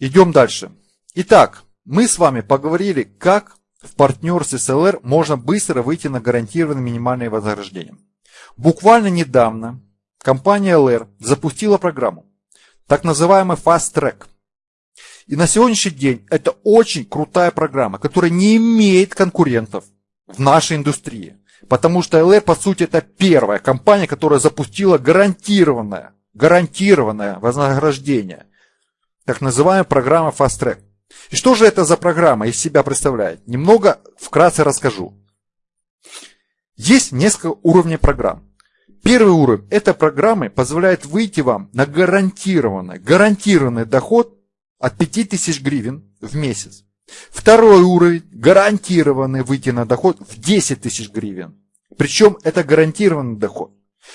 Идем дальше. Итак, мы с вами поговорили, как в партнерстве с LR можно быстро выйти на гарантированное минимальное вознаграждение. Буквально недавно компания LR запустила программу, так называемый Fast Track. И на сегодняшний день это очень крутая программа, которая не имеет конкурентов в нашей индустрии. Потому что LR, по сути, это первая компания, которая запустила гарантированное, гарантированное вознаграждение. Так называемая программа Fast Track. И что же это за программа из себя представляет? Немного вкратце расскажу. Есть несколько уровней программ. Первый уровень – это программы позволяет выйти вам на гарантированный, гарантированный доход от 5000 гривен в месяц. Второй уровень – гарантированный выйти на доход в 10 тысяч гривен. Причем это гарантированный доход,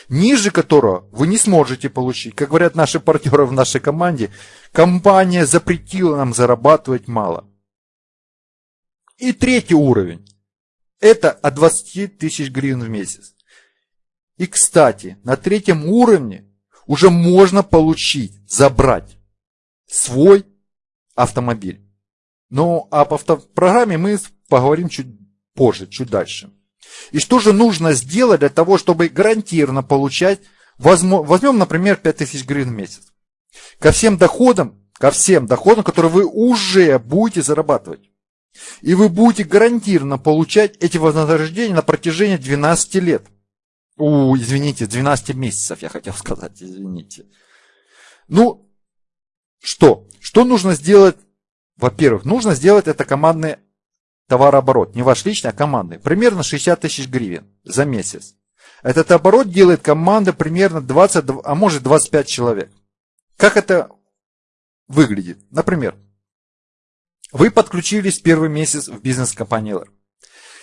ниже которого вы не сможете получить. Как говорят наши партнеры в нашей команде, компания запретила нам зарабатывать мало. И третий уровень – это от 20 тысяч гривен в месяц. И, кстати, на третьем уровне уже можно получить, забрать свой автомобиль. Но об автопрограмме мы поговорим чуть позже, чуть дальше. И что же нужно сделать для того, чтобы гарантированно получать, возьмем, например, 5000 гривен в месяц. Ко всем доходам, ко всем доходам, которые вы уже будете зарабатывать. И вы будете гарантированно получать эти вознаграждения на протяжении 12 лет. У, извините, 12 месяцев, я хотел сказать, извините. Ну, что? Что нужно сделать? Во-первых, нужно сделать это командный товарооборот. Не ваш личный, а командный. Примерно 60 тысяч гривен за месяц. Этот оборот делает команда примерно 20, а может 25 человек. Как это выглядит? Например, вы подключились первый месяц в бизнес-компании LR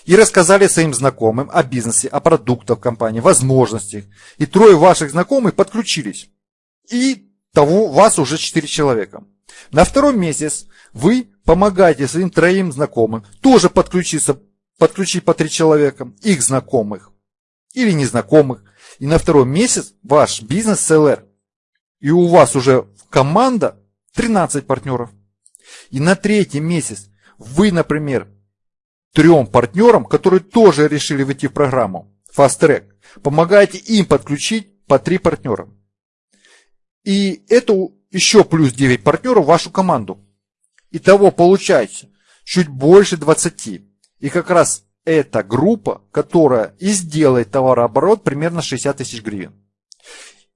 и рассказали своим знакомым о бизнесе, о продуктах компании, возможностях. И трое ваших знакомых подключились. И того вас уже 4 человека. На второй месяц вы помогаете своим троим знакомым тоже подключиться, подключить по три человека, их знакомых или незнакомых. И на второй месяц ваш бизнес СЛР. И у вас уже команда 13 партнеров. И на третий месяц вы, например, трем партнерам, которые тоже решили войти в программу Fast Track, помогаете им подключить по три партнера. И это еще плюс 9 партнеров в вашу команду. Итого получается чуть больше 20. И как раз эта группа, которая и сделает товарооборот примерно 60 тысяч гривен.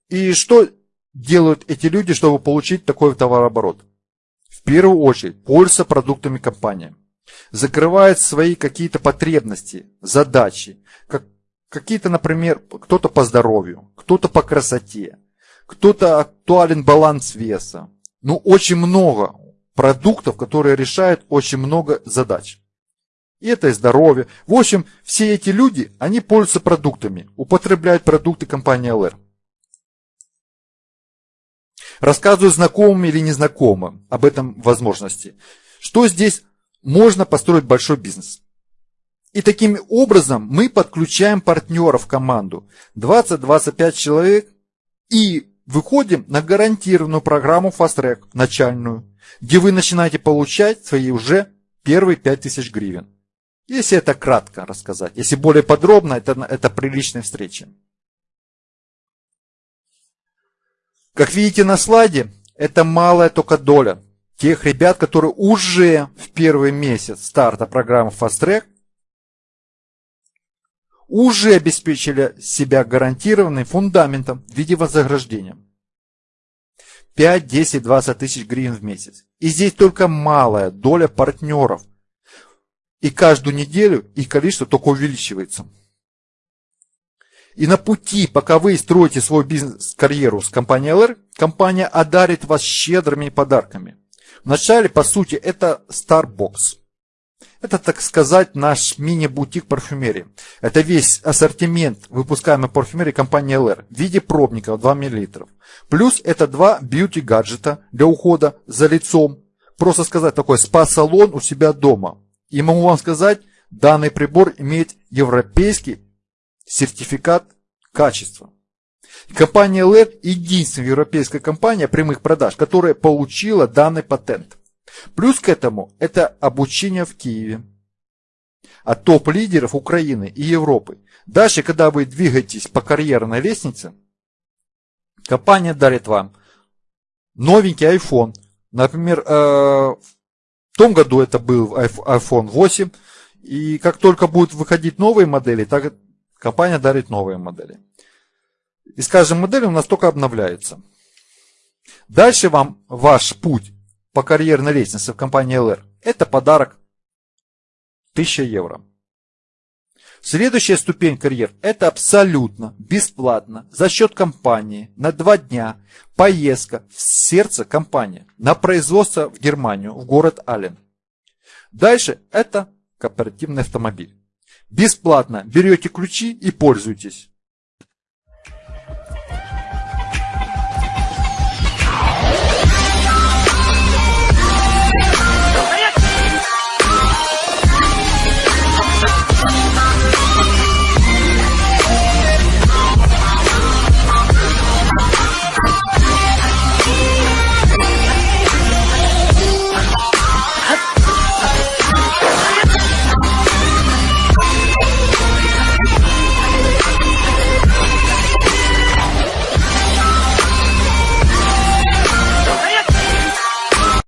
И что делают эти люди, чтобы получить такой товарооборот? В первую очередь пользуются продуктами компании. Закрывают свои какие-то потребности, задачи. Как, какие-то, например, кто-то по здоровью, кто-то по красоте, кто-то актуален баланс веса. Ну, очень много продуктов, которые решают очень много задач. И это и здоровье. В общем, все эти люди, они пользуются продуктами, употребляют продукты компании LR. Рассказываю знакомым или незнакомым об этом возможности. Что здесь можно построить большой бизнес. И таким образом мы подключаем партнеров в команду. 20-25 человек и выходим на гарантированную программу Fast Track, начальную, где вы начинаете получать свои уже первые 5000 гривен. Если это кратко рассказать. Если более подробно, это, это приличная встреча. Как видите на слайде, это малая только доля тех ребят, которые уже в первый месяц старта программы Fast Track уже обеспечили себя гарантированным фундаментом в виде вознаграждения. 5, 10, 20 тысяч гривен в месяц. И здесь только малая доля партнеров. И каждую неделю их количество только увеличивается. И на пути, пока вы строите свой бизнес-карьеру с компанией LR, компания одарит вас щедрыми подарками. Вначале, по сути, это Starbucks. Это, так сказать, наш мини-бутик парфюмерии. Это весь ассортимент выпускаемой парфюмерии компании LR в виде пробников 2 мл. Плюс это два бьюти-гаджета для ухода за лицом. Просто сказать, такой спа-салон у себя дома. И могу вам сказать, данный прибор имеет европейский сертификат качества. Компания LED единственная европейская компания прямых продаж, которая получила данный патент. Плюс к этому это обучение в Киеве от топ-лидеров Украины и Европы. Дальше, когда вы двигаетесь по карьерной лестнице, компания дарит вам новенький iPhone. Например, э, в том году это был iPhone 8. И как только будут выходить новые модели, так компания дарит новые модели. И с каждой моделью у нас только обновляется. Дальше вам ваш путь по карьерной лестнице в компании LR – это подарок 1000 евро. Следующая ступень карьер – это абсолютно бесплатно за счет компании на два дня поездка в сердце компании на производство в Германию, в город Аллен. Дальше это кооперативный автомобиль. Бесплатно берете ключи и пользуйтесь.